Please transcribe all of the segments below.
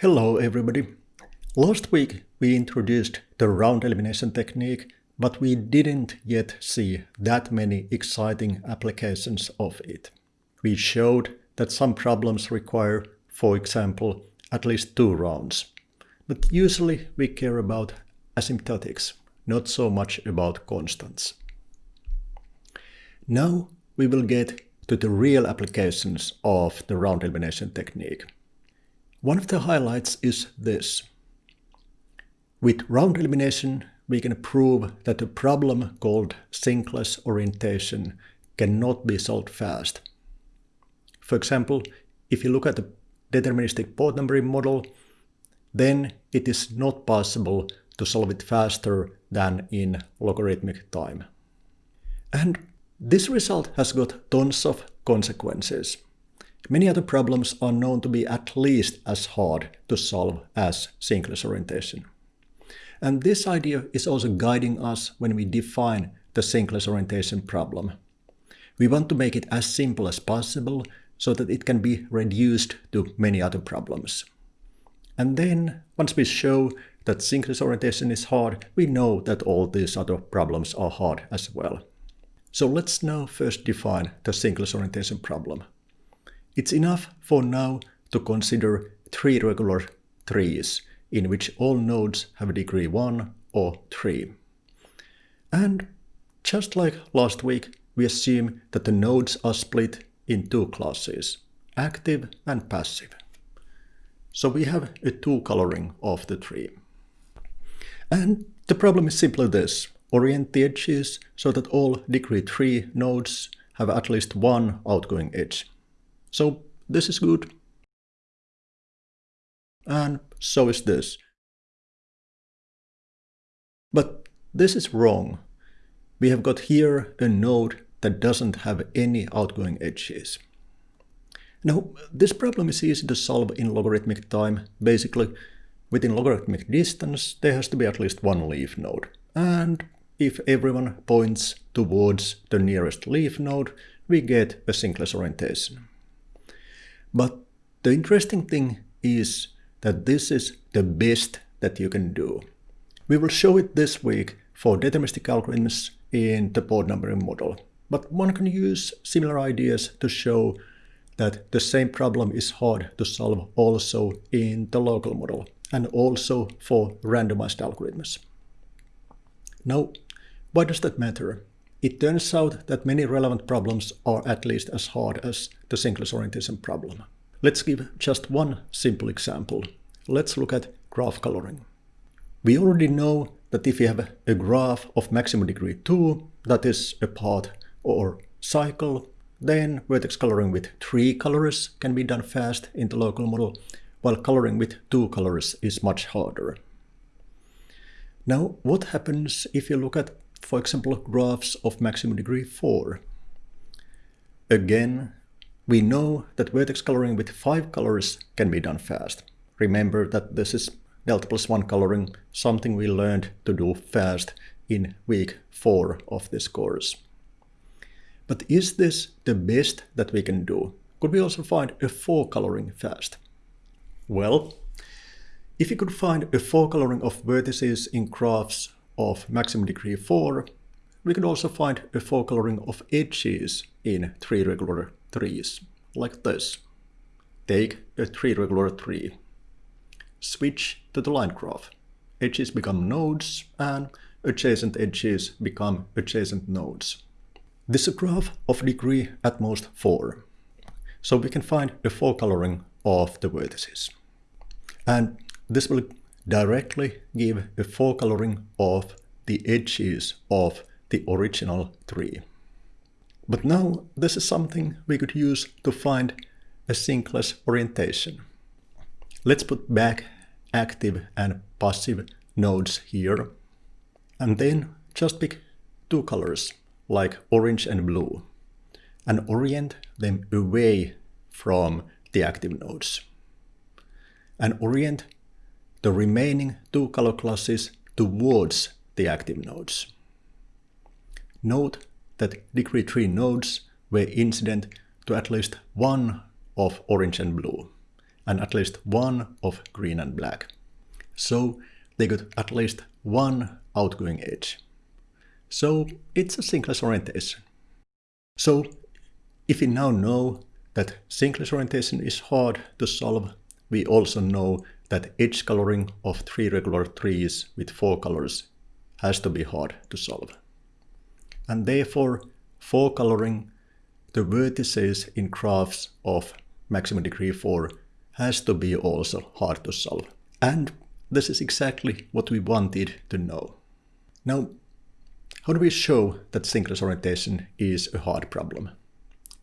Hello everybody. Last week we introduced the round elimination technique, but we didn't yet see that many exciting applications of it. We showed that some problems require, for example, at least two rounds. But usually we care about asymptotics, not so much about constants. Now we will get to the real applications of the round elimination technique. One of the highlights is this. With round elimination, we can prove that a problem called sinkless orientation cannot be solved fast. For example, if you look at the deterministic port numbering model, then it is not possible to solve it faster than in logarithmic time. And this result has got tons of consequences. Many other problems are known to be at least as hard to solve as sinkless orientation. And this idea is also guiding us when we define the sinkless orientation problem. We want to make it as simple as possible so that it can be reduced to many other problems. And then, once we show that sinkless orientation is hard, we know that all these other problems are hard as well. So let's now first define the sinkless orientation problem. It's enough for now to consider three regular trees in which all nodes have degree 1 or 3. And just like last week, we assume that the nodes are split in two classes, active and passive. So we have a two coloring of the tree. And the problem is simply this orient the edges so that all degree 3 nodes have at least one outgoing edge. So this is good. And so is this. But this is wrong. We have got here a node that doesn't have any outgoing edges. Now, this problem is easy to solve in logarithmic time. Basically, within logarithmic distance, there has to be at least one leaf node. And if everyone points towards the nearest leaf node, we get a sinkless orientation. But the interesting thing is that this is the best that you can do. We will show it this week for deterministic algorithms in the port numbering model. But one can use similar ideas to show that the same problem is hard to solve also in the local model and also for randomized algorithms. Now, why does that matter? It turns out that many relevant problems are at least as hard as the sinkless orientation problem. Let's give just one simple example. Let's look at graph coloring. We already know that if you have a graph of maximum degree 2, that is a path or cycle, then vertex coloring with three colors can be done fast in the local model, while coloring with two colors is much harder. Now, what happens if you look at for example, graphs of maximum degree 4. Again, we know that vertex coloring with 5 colors can be done fast. Remember that this is delta plus 1 coloring, something we learned to do fast in week 4 of this course. But is this the best that we can do? Could we also find a 4 coloring fast? Well, if you could find a 4 coloring of vertices in graphs of maximum degree 4, we could also find a four coloring of edges in three regular trees, like this. Take a three regular tree. Switch to the line graph. Edges become nodes and adjacent edges become adjacent nodes. This is a graph of degree at most 4. So we can find a 4 coloring of the vertices. And this will directly give a coloring of the edges of the original tree. But now this is something we could use to find a sinkless orientation. Let's put back active and passive nodes here. And then just pick two colors, like orange and blue, and orient them away from the active nodes. And orient the remaining two color classes towards the active nodes. Note that degree 3 nodes were incident to at least one of orange and blue, and at least one of green and black. So they got at least one outgoing edge. So it's a sinkless orientation. So if we now know that sinkless orientation is hard to solve, we also know that edge coloring of three regular trees with four colors has to be hard to solve. And therefore, for coloring, the vertices in graphs of maximum degree 4 has to be also hard to solve. And this is exactly what we wanted to know. Now, how do we show that sinkless orientation is a hard problem?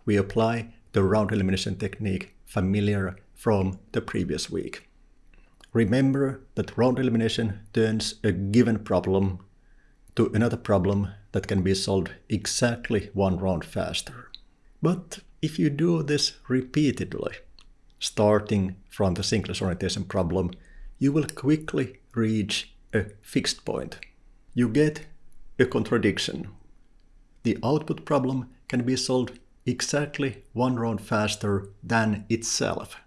We apply the round elimination technique familiar from the previous week. Remember that round elimination turns a given problem to another problem that can be solved exactly one round faster. But if you do this repeatedly, starting from the sinkless orientation problem, you will quickly reach a fixed point. You get a contradiction. The output problem can be solved exactly one round faster than itself,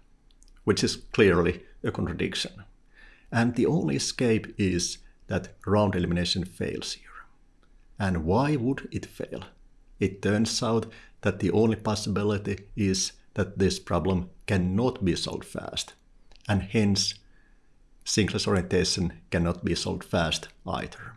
which is clearly a contradiction. And the only escape is that round elimination fails here. And why would it fail? It turns out that the only possibility is that this problem cannot be solved fast, and hence sinkless orientation cannot be solved fast either.